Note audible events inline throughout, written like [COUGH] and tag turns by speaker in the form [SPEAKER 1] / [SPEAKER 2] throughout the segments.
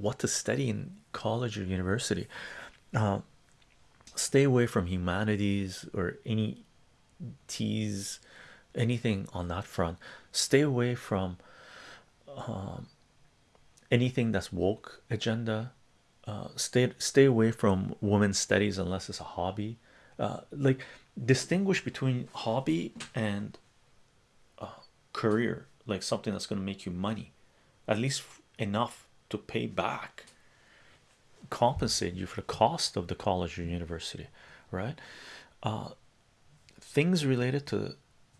[SPEAKER 1] what to study in college or university. Uh, stay away from humanities or any tease anything on that front. Stay away from um, anything that's woke agenda. Uh, stay stay away from women's studies unless it's a hobby. Uh, like distinguish between hobby and uh, career like something that's going to make you money. At least enough to pay back compensate you for the cost of the college or university right? Uh, things related to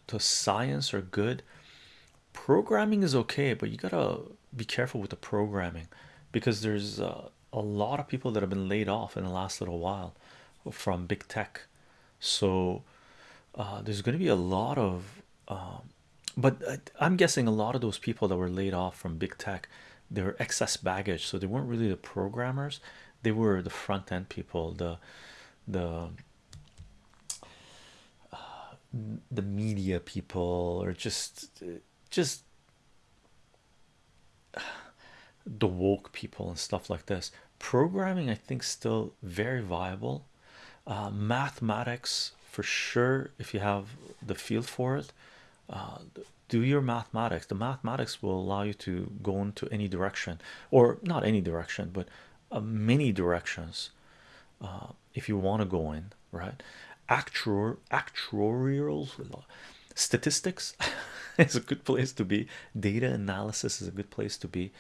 [SPEAKER 1] to science are good. Programming is okay but you gotta be careful with the programming because there's uh, a lot of people that have been laid off in the last little while from big tech. So uh, there's going to be a lot of um, but I'm guessing a lot of those people that were laid off from big tech they were excess baggage so they weren't really the programmers. They were the front end people the the the media people or just just [SIGHS] the woke people and stuff like this. Programming i think still very viable. Uh, mathematics for sure if you have the field for it uh, do your mathematics. The mathematics will allow you to go into any direction or not any direction but uh, many directions uh, if you want to go in right? Actual actuarial statistics [LAUGHS] is a good place to be. Data analysis is a good place to be.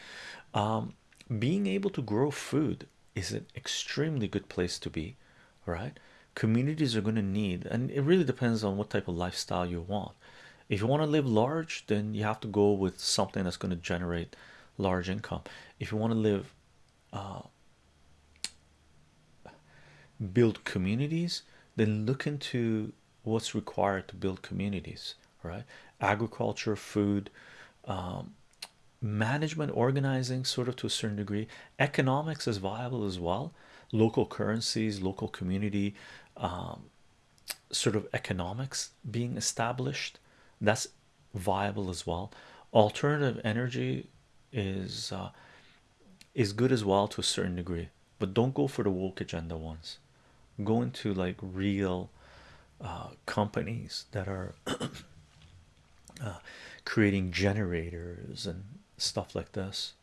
[SPEAKER 1] Um, being able to grow food is an extremely good place to be right? Communities are going to need and it really depends on what type of lifestyle you want if you want to live large then you have to go with something that's going to generate large income. If you want to live uh, build communities then look into what's required to build communities right? Agriculture food um, management organizing sort of to a certain degree. Economics is viable as well. Local currencies local community um, sort of economics being established that's viable as well. Alternative energy is uh, is good as well to a certain degree but don't go for the woke agenda ones. Go into like real uh, companies that are [COUGHS] uh, creating generators and stuff like this.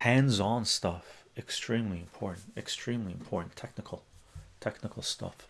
[SPEAKER 1] Hands-on stuff extremely important extremely important technical technical stuff